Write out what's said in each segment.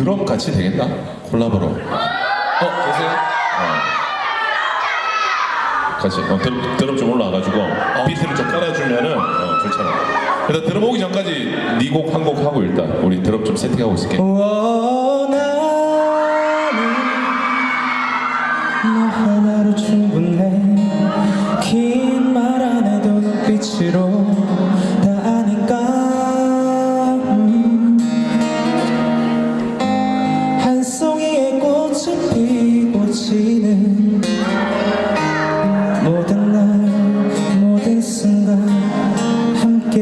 드럼 같이 되겠다. 콜라보로. 어 계세요? 어. 같이 어, 드럼, 드럼 좀 올라와가지고 비트를 좀 깔아주면은 어, 좋잖아. 일단 드럼 오기 전까지 네 곡 한 곡 하고 일단 우리 드럼 좀 세팅하고 있을게. 원하는 너 하나로 충분해. 긴 말 안 해도 눈빛으로 함께.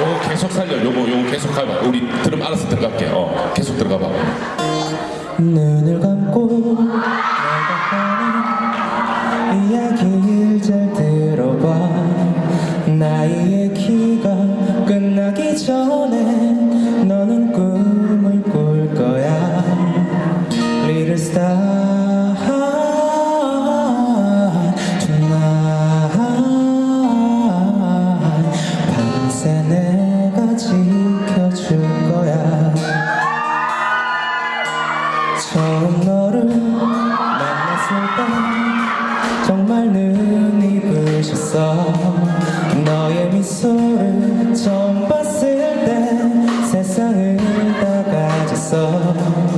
요거 계속 살려. 요거 요거 계속 가봐. 우리 드럼 알아서 들어갈게. 어 계속 들어가봐. 눈을 감고 이야기를 잘 들어봐. 나의 키가 끝나기 전에 내가 지켜줄 거야. 처음 너를 만났을 때 정말 눈이 부셨어. 너의 미소를 처음 봤을 때 세상을 다 가졌어.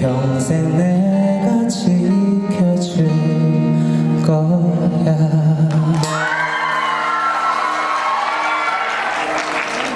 평생 내